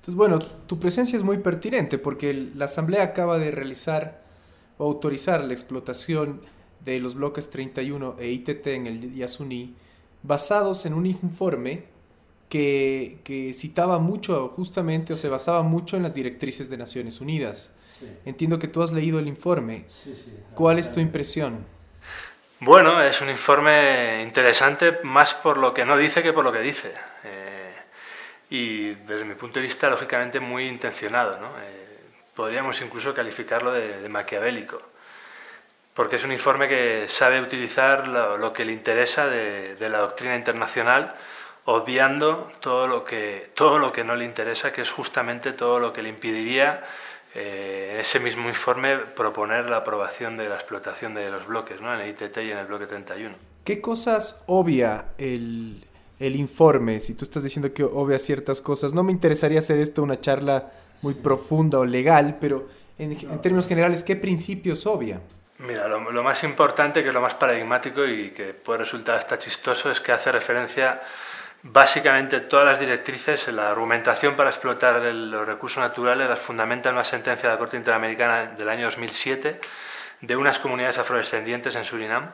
Entonces, bueno, tu presencia es muy pertinente porque la Asamblea acaba de realizar o autorizar la explotación de los bloques 31 e ITT en el Yasuní basados en un informe que, citaba mucho justamente o se basaba mucho en las directrices de Naciones Unidas. Entiendo que tú has leído el informe. ¿Cuál es tu impresión? Bueno, es un informe interesante más por lo que no dice que por lo que dice. Eh, y desde mi punto de vista, lógicamente, muy intencionado. Eh, podríamos incluso calificarlo de, maquiavélico, porque es un informe que sabe utilizar lo, que le interesa de, de, la doctrina internacional, obviando todo lo, que, todo lo que no le interesa, que es justamente todo lo que le impediría eh, ese mismo informe proponer la aprobación de la explotación de los bloques, ¿no? en el ITT y en el bloque 31. ¿Qué cosas obvia el, el informe? Si tú estás diciendo que obvia ciertas cosas, no me interesaría hacer esto una charla muy profunda o legal, pero en, términos generales, ¿qué principios obvia? Mira, lo, lo, más importante, que es lo más paradigmático y que puede resultar hasta chistoso, es que hace referencia Básicamente todas las directrices, la argumentación para explotar los recursos naturales las fundamenta en una sentencia de la Corte Interamericana del año 2007 de unas comunidades afrodescendientes en Surinam,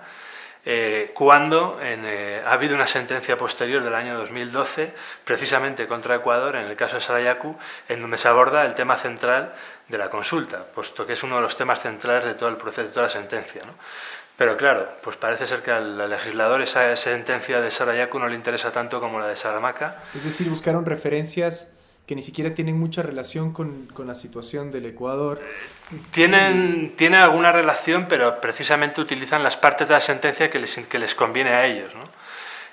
eh, cuando eh, ha habido una sentencia posterior del año 2012, precisamente contra Ecuador, en el caso de Sarayaku, en donde se aborda el tema central de la consulta, puesto que es uno de los temas centrales de todo el proceso, de toda la sentencia. Pero claro, pues parece ser que al legislador esa sentencia de Sarayaku no le interesa tanto como la de Saramaca. Es decir, buscaron referencias que ni siquiera tienen mucha relación con, con la situación del Ecuador. Tienen, tienen alguna relación, pero precisamente utilizan las partes de la sentencia que les, que les conviene a ellos. ¿no?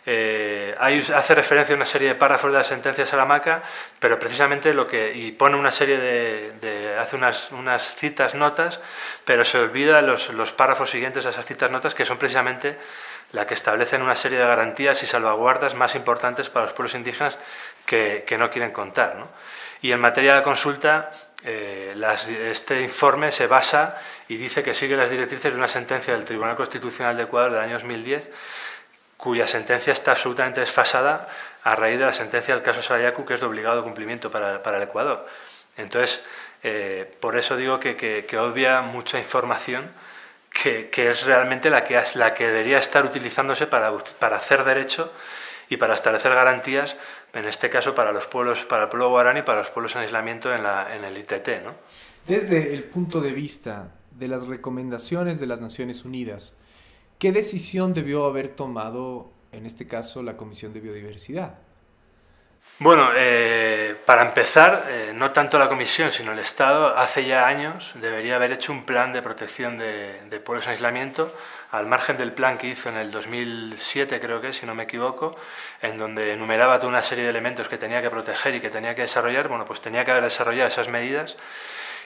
Eh, hace referencia a una serie de párrafos de la sentencia de Salamaca, pero precisamente lo que, y pone una serie de, hace unas, unas, citas, notas, pero se olvida los, los, párrafos siguientes a esas citas, notas, que son precisamente la que establecen una serie de garantías y salvaguardas más importantes para los pueblos indígenas que, que no quieren contar. ¿no? Y en materia de consulta, eh, este informe se basa y dice que sigue las directrices de una sentencia del Tribunal Constitucional de Ecuador del año 2010 cuya sentencia está absolutamente desfasada a raíz de la sentencia del caso Sarayaku, que es de obligado cumplimiento para, el Ecuador. Entonces, eh, por eso digo que, que, obvia mucha información que, es realmente la que, la que debería estar utilizándose para, para hacer derecho y para establecer garantías, en este caso para los pueblos, para el pueblo guaraní y para los pueblos en aislamiento en, la, en el ITT. ¿no? Desde el punto de vista de las recomendaciones de las Naciones Unidas, ¿Qué decisión debió haber tomado, en este caso, la Comisión de Biodiversidad? Bueno, eh, para empezar, eh, no tanto la Comisión, sino el Estado, hace ya años debería haber hecho un plan de protección de, pueblos en aislamiento, al margen del plan que hizo en el 2007, creo que, si no me equivoco, en donde enumeraba toda una serie de elementos que tenía que proteger y que tenía que desarrollar, bueno, pues tenía que haber desarrollado esas medidas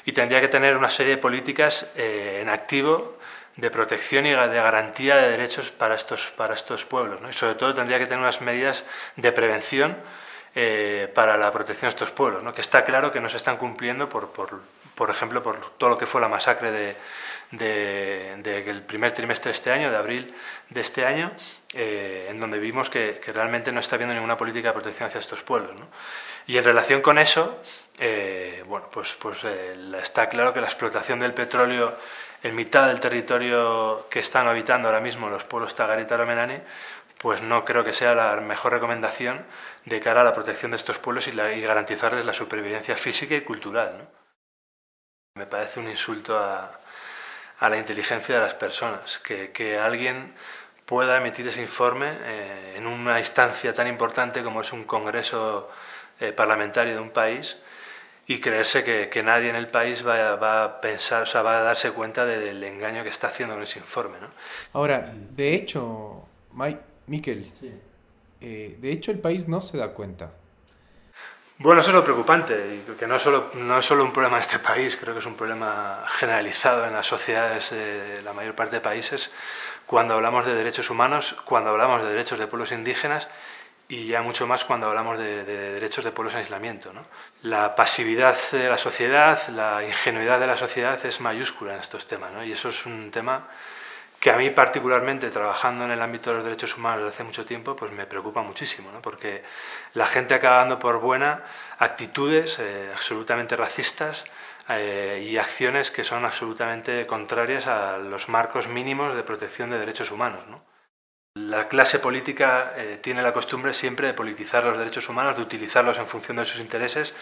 y tendría que tener una serie de políticas eh, en activo de protección y de garantía de derechos para estos, para estos pueblos. Y sobre todo tendría que tener unas medidas de prevención eh, para la protección de estos pueblos, ¿no? que está claro que no se están cumpliendo, por, por, por ejemplo, por todo lo que fue la masacre de, del primer trimestre de este año, de abril de este año, eh, en donde vimos que, realmente no está habiendo ninguna política de protección hacia estos pueblos. Y en relación con eso, eh, bueno, pues, pues está claro que la explotación del petróleo en mitad del territorio que están habitando ahora mismo los pueblos Tagarita Menani, pues no creo que sea la mejor recomendación de cara a la protección de estos pueblos y, garantizarles la supervivencia física y cultural. Me parece un insulto a, la inteligencia de las personas, que, alguien pueda emitir ese informe eh, en una instancia tan importante como es un congreso eh, parlamentario de un país y creerse que, nadie en el país va, va, a pensar, o sea, va a darse cuenta del engaño que está haciendo con ese informe. ¿no? Ahora, de hecho, Mike, Miquel, eh, de hecho el país no se da cuenta. Bueno, eso es lo preocupante, y que no, solo, no es solo un problema de este país, creo que es un problema generalizado en las sociedades de la mayor parte de países, cuando hablamos de derechos humanos, cuando hablamos de derechos de pueblos indígenas y ya mucho más cuando hablamos de, derechos de pueblos en aislamiento. ¿no? La pasividad de la sociedad, la ingenuidad de la sociedad es mayúscula en estos temas, ¿no? y eso es un tema que a mí particularmente, trabajando en el ámbito de los derechos humanos desde hace mucho tiempo, pues me preocupa muchísimo, ¿no? porque la gente acaba dando por buena actitudes eh, absolutamente racistas eh, y acciones que son absolutamente contrarias a los marcos mínimos de protección de derechos humanos. ¿no? La clase política eh, tiene la costumbre siempre de politizar los derechos humanos, de utilizarlos en función de sus intereses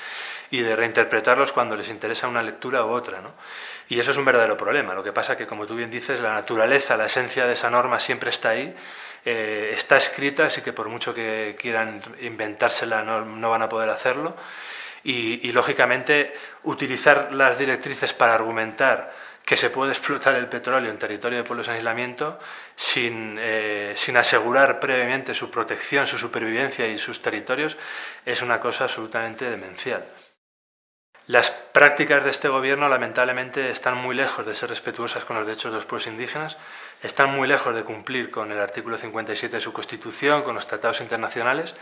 y de reinterpretarlos cuando les interesa una lectura u otra. ¿no? Y eso es un verdadero problema. Lo que pasa es que, como tú bien dices, la naturaleza, la esencia de esa norma siempre está ahí, eh, está escrita, así que por mucho que quieran inventársela no, no van a poder hacerlo. Y, y, lógicamente, utilizar las directrices para argumentar que se puede explotar el petróleo en territorio de pueblos en aislamiento sin, eh, sin, asegurar previamente su protección, su supervivencia y sus territorios, es una cosa absolutamente demencial. Las prácticas de este gobierno lamentablemente están muy lejos de ser respetuosas con los derechos de los pueblos indígenas, están muy lejos de cumplir con el artículo 57 de su Constitución, con los tratados internacionales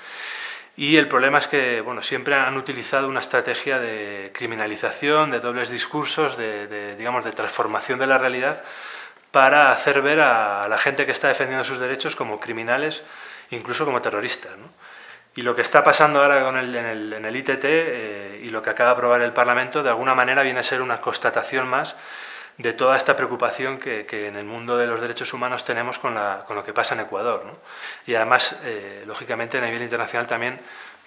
y el problema es que bueno, siempre han utilizado una estrategia de criminalización, de dobles discursos, de, digamos, de transformación de la realidad para hacer ver a la gente que está defendiendo sus derechos como criminales, incluso como terroristas. Y lo que está pasando ahora con el, en, el, ITT eh, y lo que acaba de aprobar el Parlamento, de alguna manera viene a ser una constatación más de toda esta preocupación que, en el mundo de los derechos humanos tenemos con, lo que pasa en Ecuador. Y además, eh, lógicamente, a nivel internacional también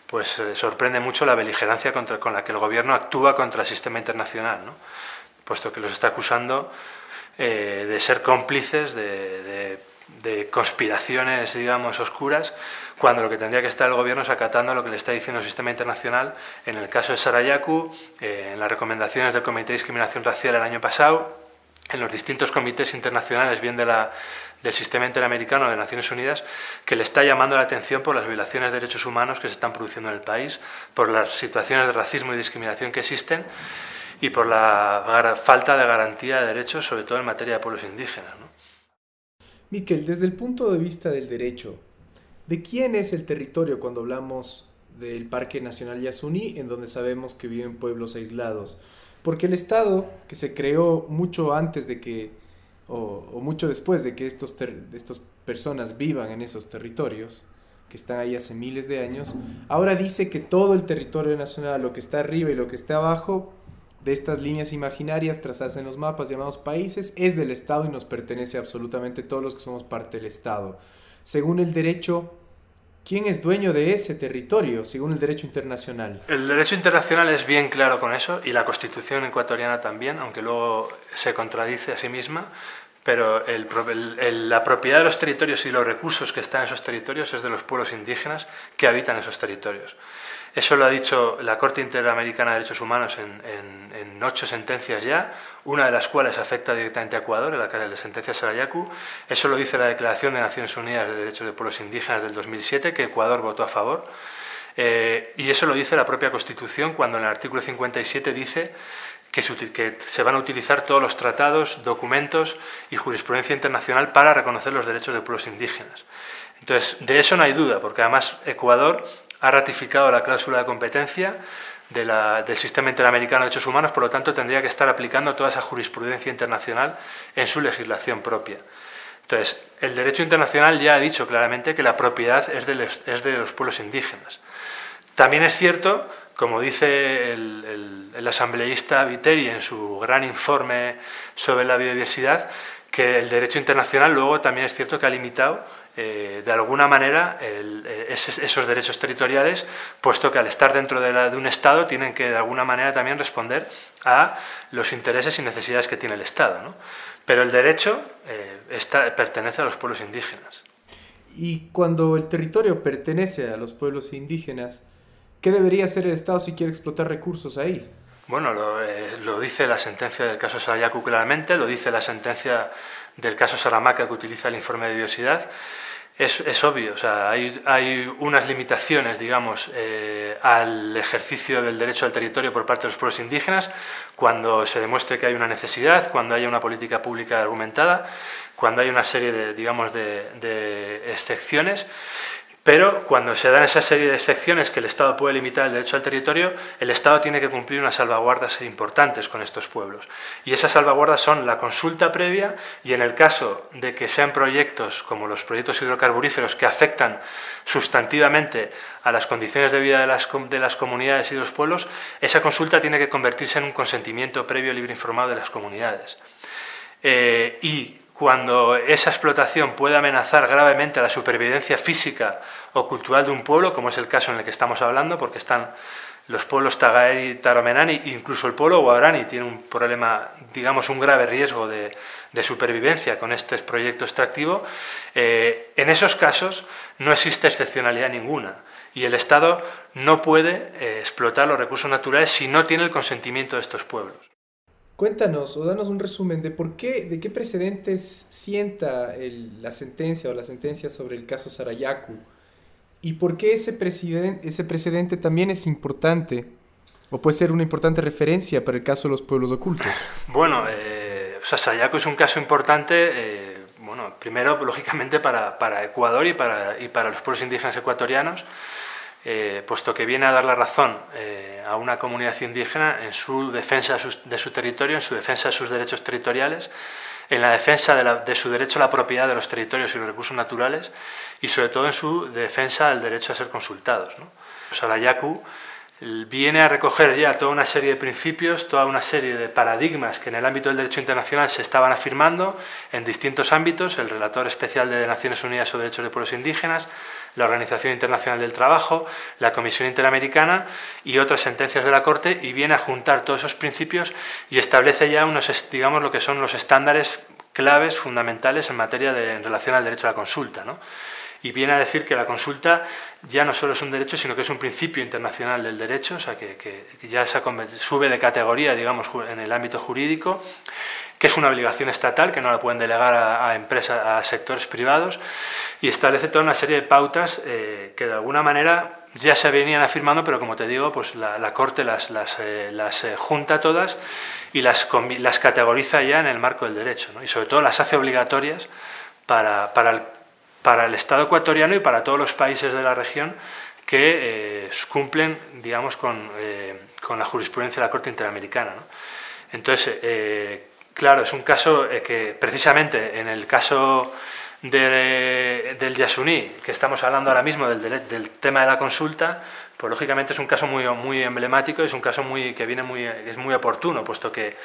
pues, eh, sorprende mucho la beligerancia con la que el gobierno actúa contra el sistema internacional, puesto que los está acusando eh, de ser cómplices de, conspiraciones, digamos, oscuras, cuando lo que tendría que estar el gobierno es acatando lo que le está diciendo el sistema internacional, en el caso de Sarayaku, en las recomendaciones del Comité de Discriminación Racial el año pasado, en los distintos comités internacionales, bien la, del sistema interamericano de Naciones Unidas, que le está llamando la atención por las violaciones de derechos humanos que se están produciendo en el país, por las situaciones de racismo y discriminación que existen y por la falta de garantía de derechos, sobre todo en materia de pueblos indígenas. ¿no? Miquel, desde el punto de vista del derecho, ¿de quién es el territorio cuando hablamos del Parque Nacional Yasuní, en donde sabemos que viven pueblos aislados? Porque el Estado, que se creó mucho antes de que, o, mucho después de que estos estas personas vivan en esos territorios, que están ahí hace miles de años, ahora dice que todo el territorio nacional, lo que está arriba y lo que está abajo, de estas líneas imaginarias trazadas en los mapas llamados países, es del Estado y nos pertenece absolutamente todos los que somos parte del Estado. Según el derecho ¿Quién es dueño de ese territorio, según el derecho internacional? El derecho internacional es bien claro con eso, y la Constitución ecuatoriana también, aunque luego se contradice a sí misma, pero la propiedad de los territorios y los recursos que están en esos territorios es de los pueblos indígenas que habitan esos territorios. Eso lo ha dicho la Corte Interamericana de Derechos Humanos en, ocho sentencias ya, una de las cuales afecta directamente a Ecuador, la, la sentencia Sarayaku. Eso lo dice la Declaración de Naciones Unidas de Derechos de Pueblos Indígenas del 2007, que Ecuador votó a favor. Eh, y eso lo dice la propia Constitución cuando en el artículo 57 dice que se, van a utilizar todos los tratados, documentos y jurisprudencia internacional para reconocer los derechos de pueblos indígenas. Entonces, de eso no hay duda, porque además Ecuador ha ratificado la cláusula de competencia del Sistema Interamericano de Derechos Humanos, por lo tanto tendría que estar aplicando toda esa jurisprudencia internacional en su legislación propia. Entonces, el derecho internacional ya ha dicho claramente que la propiedad es de, los, pueblos indígenas. También es cierto, como dice el, el asambleísta Viteri en su gran informe sobre la biodiversidad, que el derecho internacional luego también es cierto que ha limitado eh, de alguna manera eh, esos, derechos territoriales, puesto que al estar dentro de, un Estado tienen que de alguna manera también responder a los intereses y necesidades que tiene el Estado. Pero el derecho eh, pertenece a los pueblos indígenas. Y cuando el territorio pertenece a los pueblos indígenas, ¿qué debería hacer el Estado si quiere explotar recursos ahí? Bueno, lo, lo dice la sentencia del caso Sarayaku claramente, lo dice la sentencia del caso Saramaca que utiliza el informe de biodiversidad es, obvio, o sea, hay, unas limitaciones, digamos, eh, al ejercicio del derecho al territorio por parte de los pueblos indígenas cuando se demuestre que hay una necesidad, cuando haya una política pública argumentada, cuando hay una serie de, digamos, de, excepciones, Pero cuando se dan esa serie de excepciones que el Estado puede limitar el derecho al territorio, el Estado tiene que cumplir unas salvaguardas importantes con estos pueblos. Y esas salvaguardas son la consulta previa y en el caso de que sean proyectos como los proyectos hidrocarburíferos que afectan sustantivamente a las condiciones de vida de las, de las comunidades y de los pueblos, esa consulta tiene que convertirse en un consentimiento previo libre informado de las comunidades. Eh, y cuando esa explotación puede amenazar gravemente la supervivencia física o cultural de un pueblo, como es el caso en el que estamos hablando, porque están los pueblos Tagaeri Taromenani, incluso el pueblo Guarani tiene un problema, digamos, un grave riesgo de, supervivencia con este proyecto extractivo, eh, en esos casos no existe excepcionalidad ninguna y el Estado no puede eh, explotar los recursos naturales si no tiene el consentimiento de estos pueblos. Cuéntanos o danos un resumen de por qué, de qué precedentes sienta la sentencia o la sentencia sobre el caso Sarayaku ¿Y por qué ese, ese precedente también es importante? ¿O puede ser una importante referencia para el caso de los pueblos ocultos? Bueno, eh, Sayaco es un caso importante, eh, bueno, primero, lógicamente, para, para Ecuador y para, y para, los pueblos indígenas ecuatorianos, eh, puesto que viene a dar la razón eh, a una comunidad indígena en su defensa de su territorio, en su defensa de sus derechos territoriales, en la defensa de, su derecho a la propiedad de los territorios y los recursos naturales y sobre todo en su defensa del derecho a ser consultados. ¿no? Sarayaku viene a recoger ya toda una serie de principios, toda una serie de paradigmas que en el ámbito del derecho internacional se estaban afirmando en distintos ámbitos, el relator especial de Naciones Unidas sobre Derechos de Pueblos Indígenas, la Organización Internacional del Trabajo, la Comisión Interamericana y otras sentencias de la Corte y viene a juntar todos esos principios y establece ya unos, digamos, lo que son los estándares claves fundamentales en materia de relación al derecho a la consulta. ¿no? y viene a decir que la consulta ya no solo es un derecho, sino que es un principio internacional del derecho, o sea, que, ya sube de categoría, digamos, en el ámbito jurídico, que es una obligación estatal, que no la pueden delegar a, empresas, a sectores privados, y establece toda una serie de pautas eh, que de alguna manera ya se venían afirmando, pero como te digo, pues la, Corte las, las, eh, eh, junta todas y las, las categoriza ya en el marco del derecho, y sobre todo las hace obligatorias para, para el para el Estado ecuatoriano y para todos los países de la región que eh, cumplen, digamos, eh, con, la jurisprudencia de la Corte Interamericana. Entonces, eh, claro, es un caso que precisamente en el caso del Yasuní, que estamos hablando ahora mismo del, tema de la consulta, pues lógicamente es un caso muy, muy emblemático, es un caso muy, que viene muy, es muy oportuno, puesto que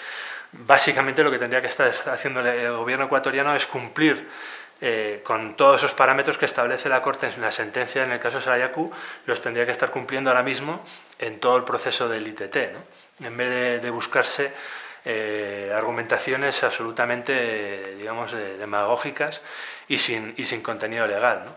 básicamente lo que tendría que estar haciendo el gobierno ecuatoriano es cumplir eh, con todos esos parámetros que establece la Corte en la sentencia en el caso Sarayaku, los tendría que estar cumpliendo ahora mismo en todo el proceso del ITT, en vez de, buscarse eh, argumentaciones absolutamente, digamos, demagógicas y sin, y sin contenido legal. ¿no?